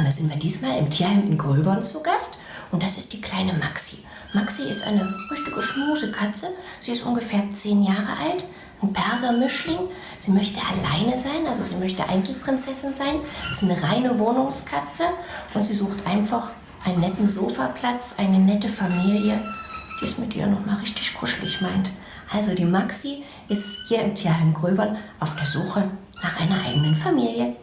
Und da sind wir diesmal im Tierheim in Gröbern zu Gast. Und das ist die kleine Maxi. Maxi ist eine richtige Schmusekatze. Sie ist ungefähr zehn Jahre alt, ein Persermischling. Sie möchte alleine sein, also sie möchte Einzelprinzessin sein. Das ist eine reine Wohnungskatze und sie sucht einfach einen netten Sofaplatz, eine nette Familie, die es mit ihr nochmal richtig kuschelig meint. Also die Maxi ist hier im Tierheim Gröbern auf der Suche nach einer eigenen Familie.